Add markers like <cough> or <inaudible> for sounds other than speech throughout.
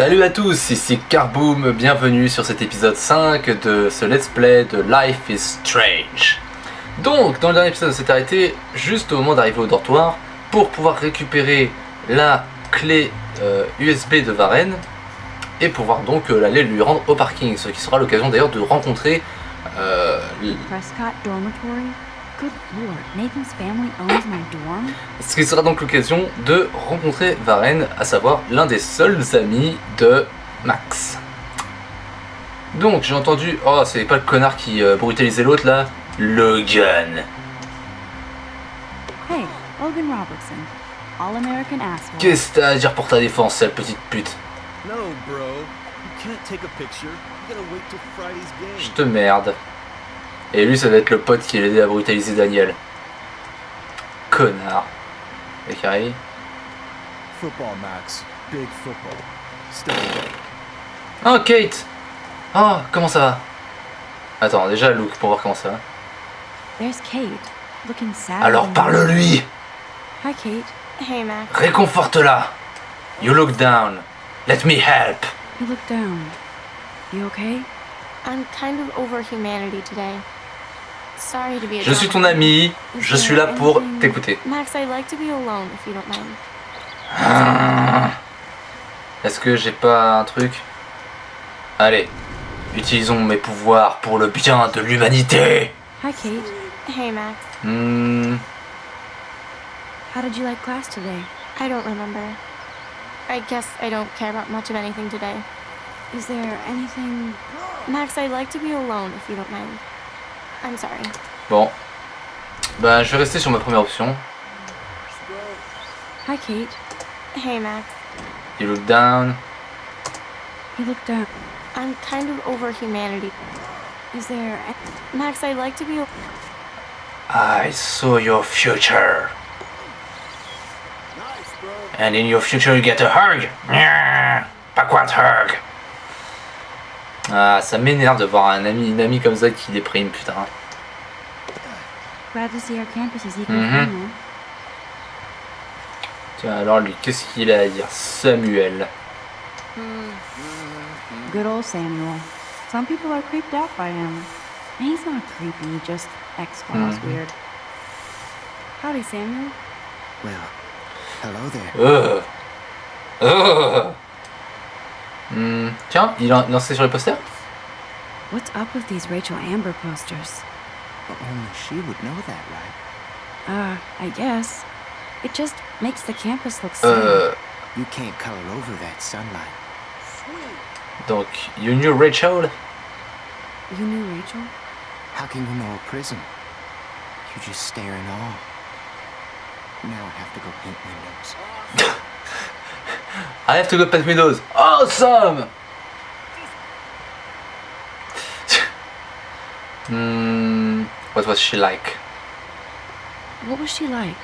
Salut à tous, ici Carboom, bienvenue sur cet épisode 5 de ce let's play de Life is Strange. Donc, dans le dernier épisode, on s'est arrêté juste au moment d'arriver au dortoir pour pouvoir récupérer la clé euh, USB de Varenne et pouvoir donc euh, l'aller lui rendre au parking, ce qui sera l'occasion d'ailleurs de rencontrer euh, l- Prescott Dormitory? Good lord, Nathan's family owns my dorm? Ce qui sera donc l'occasion de rencontrer Varenne, à savoir l'un des seuls amis de Max. Donc j'ai entendu, oh c'est pas le connard qui euh, brutalisait l'autre là, Logan. Hey, Logan Robertson. All-American asshole. Qu'est-ce que t'as à dire pour ta défense, sale petite pute? No, bro. You can't take a picture. You gotta wait till Friday's Je game. te merde. Et lui ça va être le pote qui l'a aidé à brutaliser Daniel. Connard. Et Carrie Football, Max. Big football. Stay away. Oh Kate Oh comment ça va? Attends déjà Luke pour voir comment ça va. There's Kate, looking sad. Alors parle-lui Hi, Kate. Hey, Max. Réconforte-la You look down. Let me help. You look down. You okay? I'm kind of over humanity today. Sorry to be a Je suis ton ami, je suis là pour t'écouter. Max, I'd like to be alone if you don't mind. Ah. Est-ce que j'ai pas un truc? Allez, utilisons mes pouvoirs pour le bien de l'humanité. Hi, Kate. Hey, Max. Hmm, How did you like class today? I don't remember. I guess I don't care about much of anything today. Is there anything... Max, I'd like to be alone if you don't mind. I'm sorry. bon. Ben, je vais rester sur ma première option. Hi, Kate. Hey, Max. You look down. You look down. I'm kind of over humanity. Is there... Max, I'd like to be. I saw your future. And in your future you get a hug. Nyah, Backward hug. Ah, ça m'énerve de voir un ami, une amie comme ça qui déprime, putain. Glad to see our campus is equal Mhm. friendly. Tiens, alors lui, qu'est-ce qu'il a à dire? Samuel. Good old Samuel. Some people are creeped out by him. And he's not creepy, just X-Files Mhm. weird. Howdy, Samuel. Well, hello there. Euh. Hmm, Tiens, il a lancé sur les posters What's up with these Rachel Amber posters? But only she would know that, right? Uh, I guess. It just makes the campus look sad. Euh. You can't color over that sunlight. Donc, you knew Rachel You knew Rachel? How can you know a prism? You just stare in awe. Now I have to go paint windows. <laughs> I have to go paint windows. Awesome <laughs> Hmm, what was she like What was she like?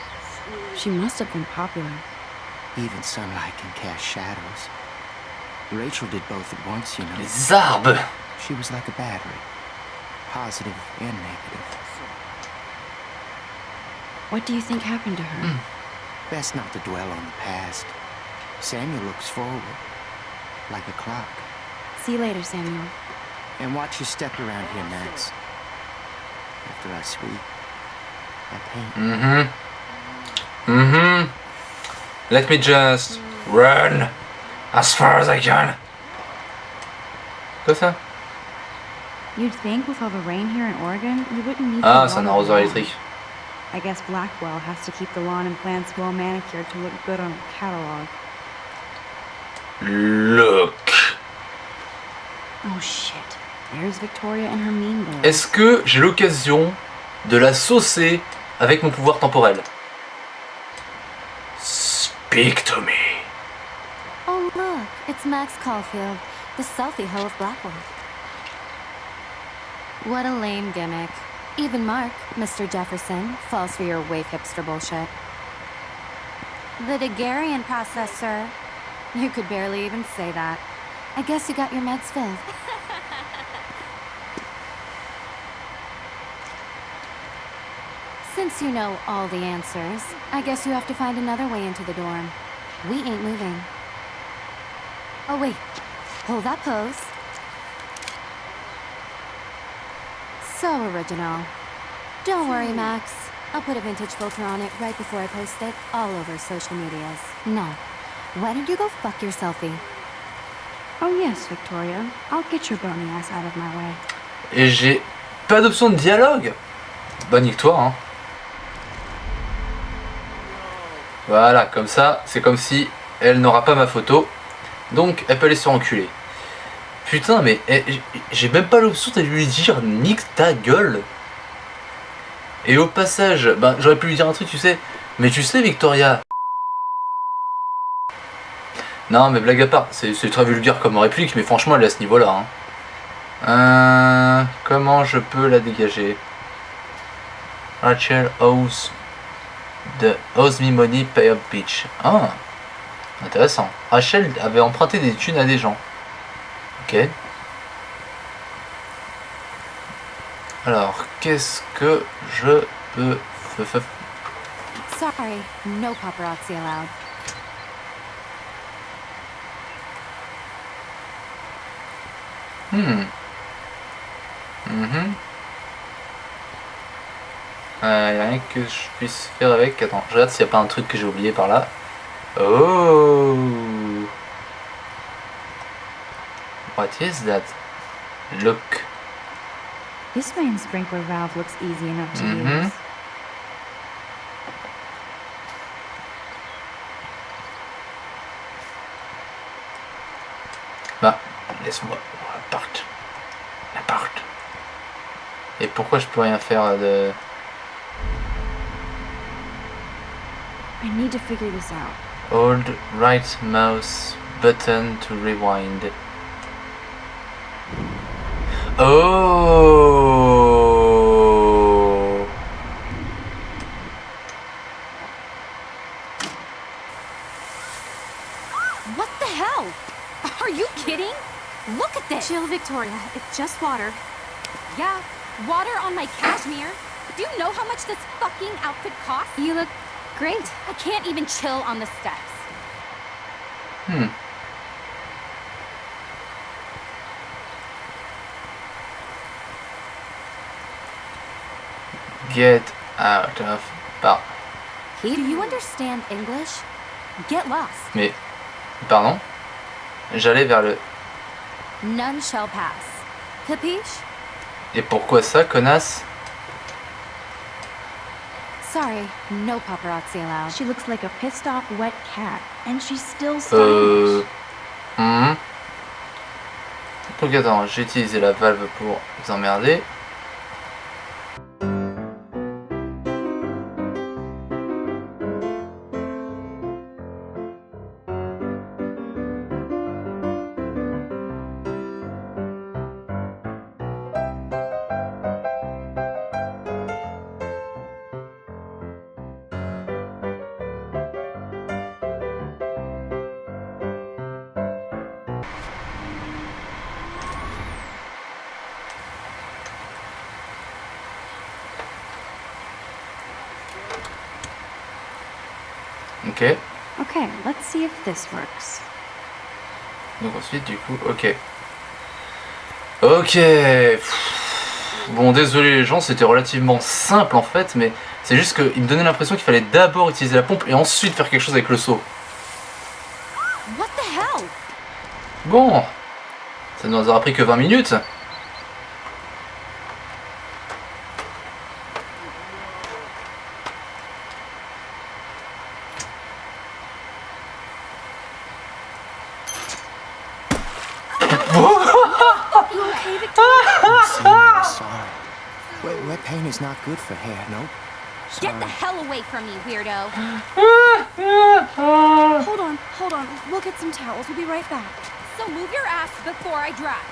She must have been popular. Even sunlight can cast shadows. Rachel did both at once, you know. Les arbres She was like a battery. Positive and negative. What do you think happened to her? Best not to dwell on the past. Samuel looks forward. Like a clock. See you later, Samuel. And watch your step around here, Max. After I sweep, I paint. Mm-hmm. Mm-hmm. Let me just run as far as I can. Quoi ça You'd think with all the rain here in Oregon, you wouldn't need Ah, to c'est un water the arrosoir lawn. électrique. I guess Blackwell has to keep the lawn and plants well manicured to look good on a catalog. Look. Oh shit. There's Victoria and her mean. Est-ce que j'ai l'occasion de la saucer avec mon pouvoir temporel? Speak to me. Oh, look, it's Max Caulfield, the selfie hoe of Blackwell. What a lame gimmick. Even Mark, Mr. Jefferson, falls for your wave hipster bullshit. The Daguerrean process, sir. <laughs> You could barely even say that. I guess you got your meds filled. <laughs> Since you know all the answers, I guess you have to find another way into the dorm. We ain't moving. Oh, wait. Hold that pose. So original. Don't worry, Max. I'll put a vintage filter on it right before I post it all over social medias. Now, why don't you go fuck? Oh yes, Victoria. I'll get your bony ass out of my way. Et j'ai pas d'option de dialogue Bah nique-toi hein. Voilà, comme ça, c'est comme si elle n'aura pas ma photo. Donc elle peut aller se enculer. Putain mais eh, j'ai même pas l'option de lui dire nique ta gueule. Et au passage, bah j'aurais pu lui dire un truc, tu sais. Mais tu sais Victoria. Non mais blague à part, c'est très vulgaire comme réplique, mais franchement elle est à ce niveau-là. hein. Euh, comment je peux la dégager? Rachel owes the owes me money pay up bitch. Ah, intéressant. Rachel avait emprunté des thunes à des gens. Ok. Alors, qu'est-ce que je peux Sorry, no paparazzi allowed. Hmm. Mhm. Euh, y a rien que je puisse faire avec. Attends, je regarde s'il n'y a pas un truc que j'ai oublié par là. Oh. What is that? Look. This main sprinkler valve looks easy enough to Mhm. use. Bah, laisse-moi. Pourquoi je peux rien faire de. I need to figure this out. Hold right mouse button to rewind. Oh What the hell? Are you kidding? Look at this. Chill, Victoria. It's just water. Yeah, water on my cashmere. Do you know how much this fucking outfit costs? You look great. I can't even chill on the steps. Hmm. Get out of par. Do you understand English? Get lost. Mais pardon. J'allais vers le. None shall pass. Capiche? Et pourquoi ça, connasse Sorry, no paparazzi allowed. She looks like a pissed off wet cat, and she's still Euh. hmm. Donc attends, j'ai utilisé la valve pour vous emmerder. This works. Donc ensuite, du coup, ok. Ok. Bon, désolé les gens, c'était relativement simple en fait, mais c'est juste qu'il me donnait l'impression qu'il fallait d'abord utiliser la pompe et ensuite faire quelque chose avec le seau. Bon, ça ne nous aura pris que 20 minutes. I'm serious, sorry. Wet, wet paint is not good for hair, nope. Get the hell away from me, weirdo. Hold on, hold on. We'll get some towels. We'll be right back. So move your ass before I drive.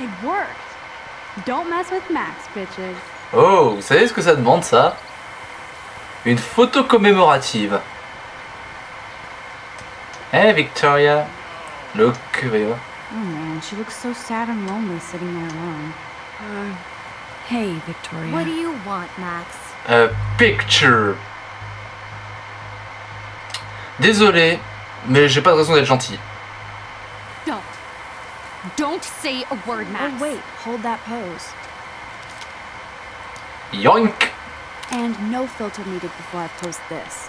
It worked. Don't mess with Max, bitches. Oh, vous savez ce que ça demande ça? Une photo commémorative. Hey Victoria. Look, voir. Oh man, she looks so sad and lonely sitting there alone. Uh, hey, Victoria. What do you want, Max? A picture. Désolé, mais j'ai pas de raison d'être gentil. Don't. Don't say a word, Max. Oh, wait. Hold that pose. Yoink And no filter needed before I post this.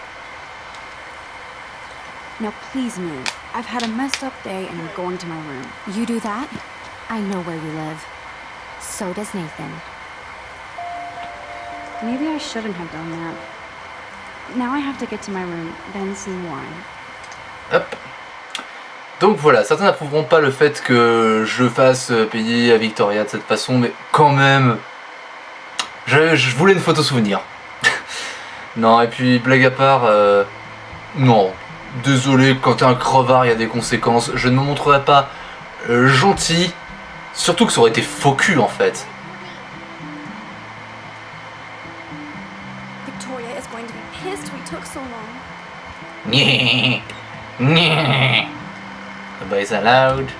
Now please move. I've had a messed up day and I'm going to my room. You do that? I know where you live. So does Nathan. Maybe I shouldn't have done that. Now I have to get to my room, then see. Hop. Donc voilà, certains n'approuveront pas le fait que je fasse euh, payer à Victoria de cette façon, mais quand même, je, je voulais une photo souvenir. <laughs> non, et puis blague à part, euh, non, désolé, quand t'es un crevard, il y a des conséquences. Je ne me montrerai pas euh, gentil, surtout que ça aurait été faux cul en fait. Nyeh, nyeh. Nobody's allowed.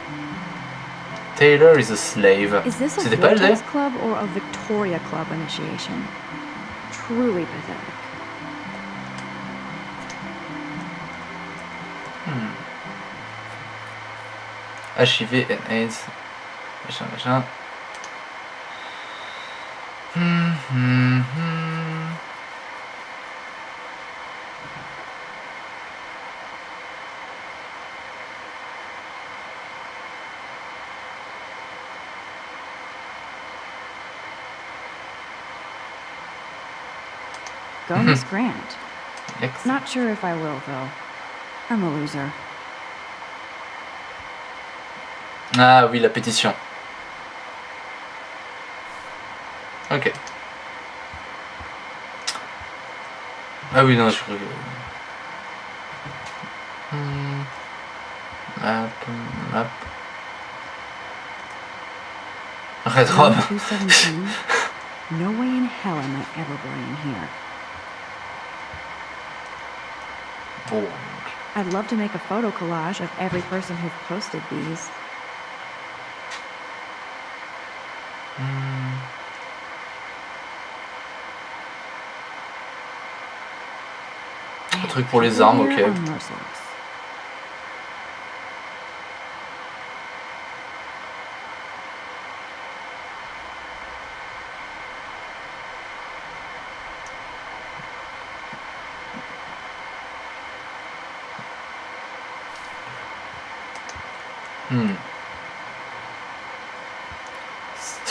Taylor is a slave. Is this a C'était pas elle Vortex d'ailleurs Club or a Victoria Club initiation? Truly pathetic. HIV and AIDS. Machin, machin. Hmm, hmm, hmm. Go, Miss Grant. Next. Not sure if I will, though. I'm a loser. Ah oui, la pétition. Ok. Ah oui, non, je crois que... Hmm. Map, map. Red Room Rob. 217. No way in hell am I ever going in here. Bon. I'd love to make a photo collage of every person who posted these. Hmm. Un truc pour les armes, ok.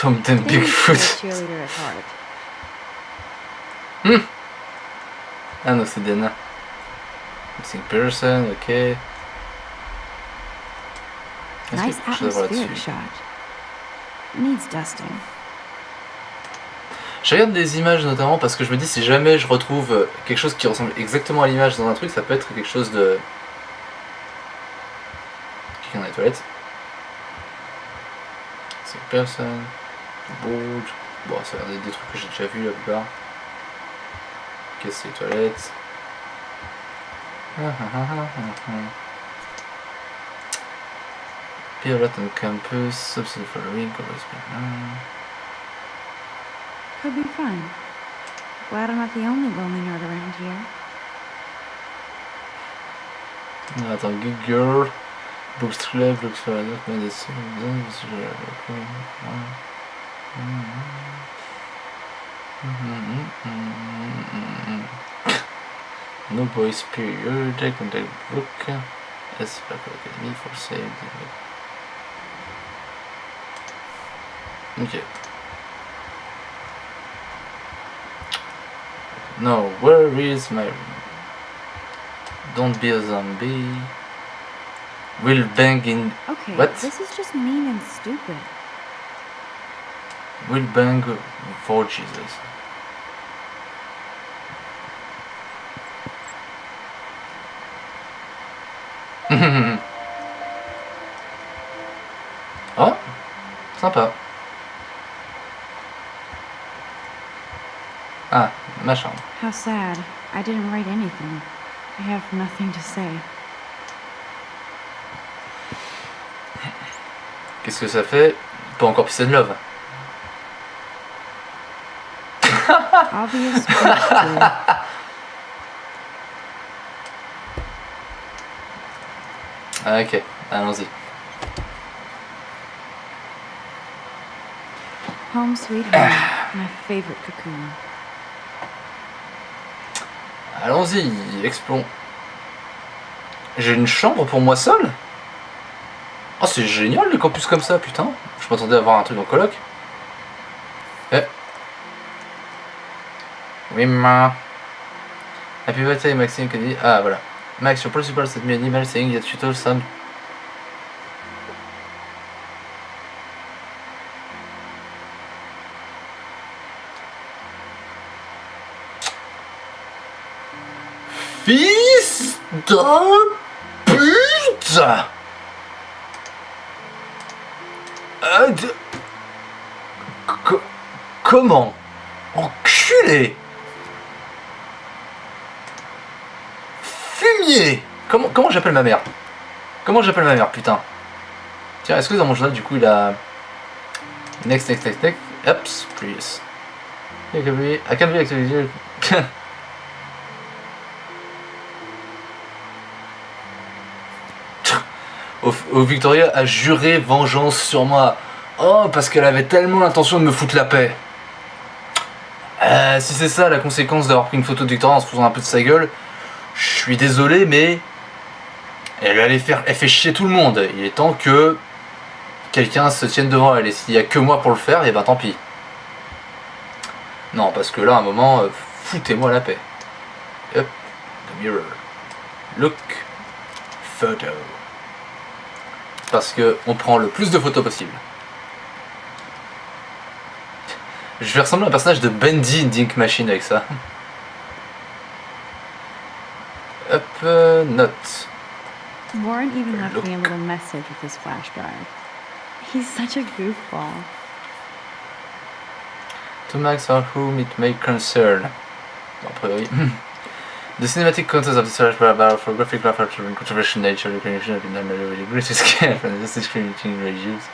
Stomped and Thanks to a Bigfoot. heart. Ah non, c'est Dana. Missing person, ok. Nice atmospheric shot. Needs dusting. Je regarde des images notamment parce que je me dis si jamais je retrouve quelque chose qui ressemble exactement à l'image dans un truc, ça peut être quelque chose de. Quelqu'un dans les toilettes. C'est personne. Board. Bon, ça a l'air d'être des trucs que j'ai déjà vu la plupart. Ok, c'est les toilettes. Ah, ah, ah, ah, ah, ah. Pirate on campus, subsidy following, Could be fun. Glad I'm not the only lonely nerd around here. Ah, Attends, Good Girl, Books Club, Books for Adults, Medicine, Mm-hmm. Mm-hmm. Mm-hmm. No Boys Period, Contact Book, S. Black Academy for Save. Ok. No, where is my Don't be a zombie. We'll bang in. Okay, What? this is just mean and stupid. Will bang for Jesus. <laughs> oh, sympa. Ah, ma chambre. How sad. I didn't write anything. I have nothing to say. Qu'est-ce que ça fait? Pas encore pissé de love. Obvious. Ah, ok, allons-y. Home sweet home, my favorite cocoon. Allons-y, explons. J'ai une chambre pour moi seul? Oh, c'est génial le campus comme ça, putain. Je m'attendais à avoir un truc en coloc. Oui, ma. Happy birthday, Maxime Kennedy. Ah, voilà. Max, your principal sent me an email saying that you told some Fils de pute Euh, de- Co- Comment? Enculé Comment, j'appelle ma mère? Comment j'appelle ma mère, putain? Tiens, est-ce que dans mon journal, du coup, il a... Next, next, next, next. Ups, please. I can be, I au Victoria a juré vengeance sur moi. Oh, parce qu'elle avait tellement l'intention de me foutre la paix. Euh, si c'est ça la conséquence d'avoir pris une photo de Victoria en se faisant un peu de sa gueule, je suis désolé, mais elle allait faire, elle fait chier tout le monde. Il est temps que quelqu'un se tienne devant elle. Et s'il y a que moi pour le faire, et ben tant pis. Non, parce que là, à un moment, euh, foutez-moi la paix. Up the mirror. Look. Photo. Parce que on prend le plus de photos possible. Je vais ressembler à un personnage de Bendy Dink Machine avec ça. Up euh, note. Warren even left me a little message with his flash drive. He's such a goofball. To Max or whom it may concern. Bon, a priori. The cinematic content of the search about for graphic graphic and controversial nature, recognition the creation of the greatest scale and the discriminating reviews.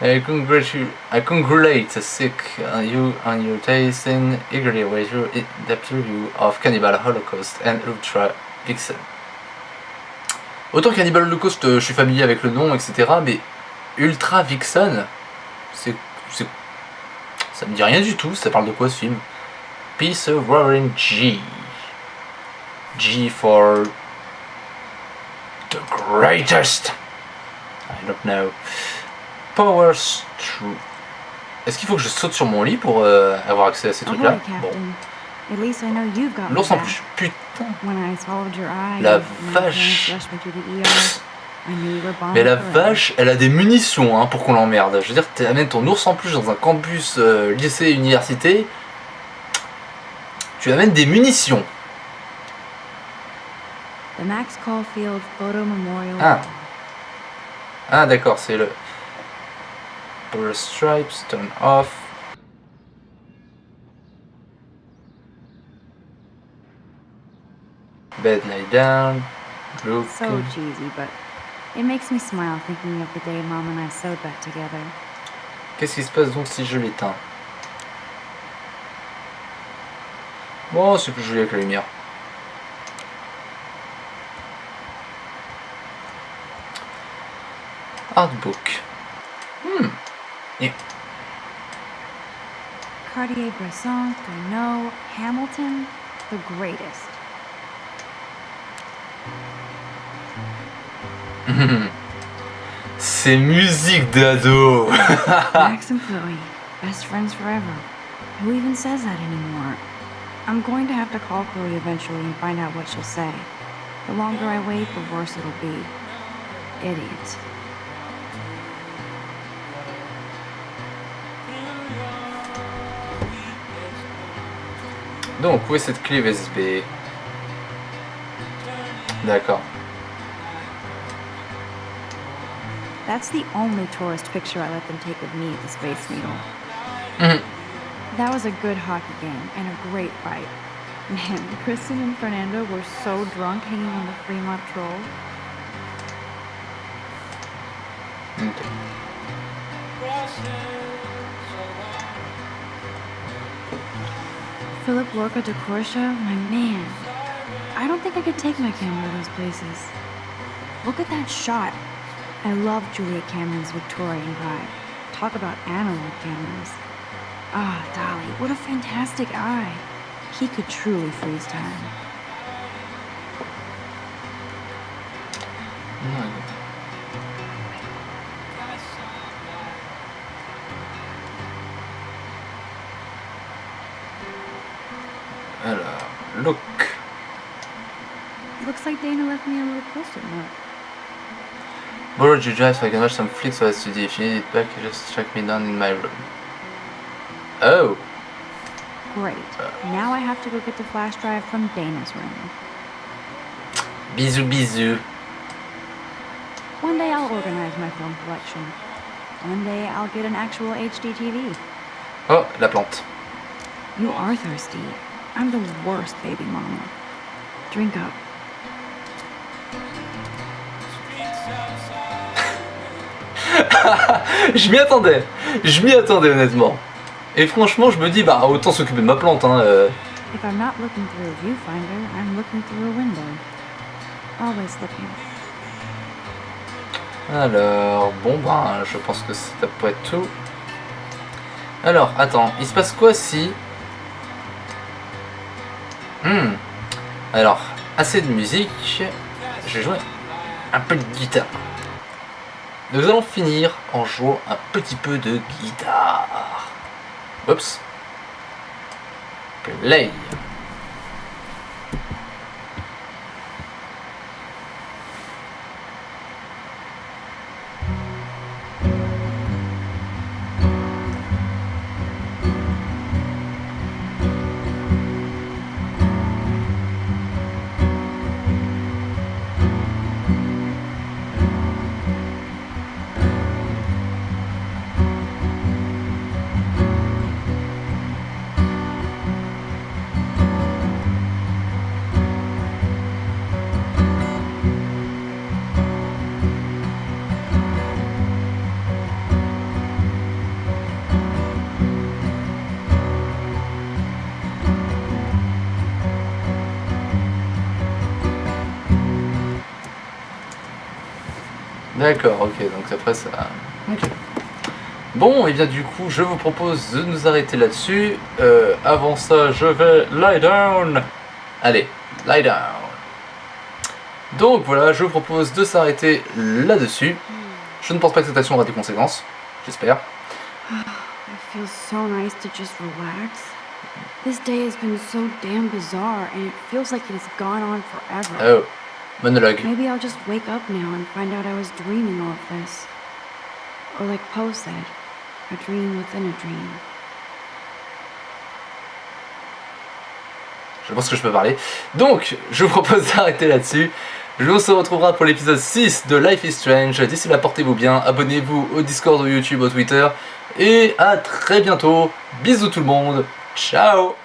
I congratulate, I congratulate sick on you on your taste and eagerly await your in-depth review of Cannibal Holocaust and Ultra Vixen. Autant Cannibal Holocaust, euh, je suis familier avec le nom, etc. Mais Ultra Vixen, c'est, ça me dit rien du tout. Ça parle de quoi ce film? Peace of Warren G. G for the greatest. I don't know. Power Stru. Est-ce qu'il faut que je saute sur mon lit pour euh, avoir accès à ces Ahoy, trucs-là? Bon. At least I know you've got my L'ours en plus. Putain. When I swallowed your eye, La vache. Mais la vache, elle a des munitions hein, pour qu'on l'emmerde. Je veux dire, tu amènes ton ours en plus dans un campus euh, lycée université. Tu amènes des munitions. The Max Caulfield Photo Memorial. Ah. Ah d'accord, c'est le Stripes, turn off. Bed lie down. Look. So cheesy, but it makes me smile thinking of the day Mom and I sewed that together. Qu'est-ce qui se passe donc si je l'éteins? Bon, c'est plus joli avec la lumière. Artbook. Hmm. Cartier-Bresson, Gounod, Hamilton, the greatest. <laughs> C'est musique d'ado. <laughs> Max and Chloe, best friends forever. Who even says that anymore? I'm going to have to call Chloe eventually and find out what she'll say. The longer I wait, the worse it'll be. Idiot. Donc, où est cette clé USB D'accord. That's the only tourist picture I let them take of me at the Space Needle. Mhm. That was a good hockey game and a great fight. Man, <laughs> Kristen and Fernando were so drunk hanging on the Fremont Troll. Philip Lorca de Corsia, my man. I don't think I could take my camera to those places. Look at that shot. I love Julia Cameron's Victorian vibe. Talk about analog cameras. Ah, Dolly, what a fantastic eye. He could truly freeze time. Alors, Borrowed your drive so I can watch some flicks while I study. If you need it back, you just track me down in my room. Oh, Great. Now I have to go get the flash drive from Dana's room. bisous bisous. One day I'll organize my film collection. One day I'll get an actual HD TV. Oh, la plante. You are thirsty. I'm the worst baby mama. Drink up. <laughs> Je m'y attendais. Je m'y attendais honnêtement. Et franchement, je me dis, bah autant s'occuper de ma plante. Hein. euh. If I'm not looking through a viewfinder, I'm looking through a window. Always looking. Alors, bon ben, je pense que ça peut être tout. Alors, attends, il se passe quoi si... Hmm. Alors, assez de musique. Je vais jouer un peu de guitare. Nous allons finir en jouant un petit peu de guitare. Oups. Play. D'accord, ok, donc après ça... Ok. Bon, et bien du coup, je vous propose de nous arrêter là-dessus. Euh, avant ça, je vais lie down. Allez, lie down. Donc voilà, je vous propose de s'arrêter là-dessus. Je ne pense pas que cette action aura des conséquences, j'espère. It feels so nice to just relax. This day has been so damn bizarre, and it feels like it has gone on forever. Oh, monologue. Maybe I'll just wake up now and find out I was dreaming all of this. Or like Poe said, a dream within a dream. Je pense que je peux parler. Donc, je vous propose d'arrêter là-dessus. Je vous se retrouvera pour l'épisode 6 de Life is Strange. D'ici là, portez-vous bien. Abonnez-vous au Discord, au YouTube, au Twitter. Et à très bientôt. Bisous tout le monde. Ciao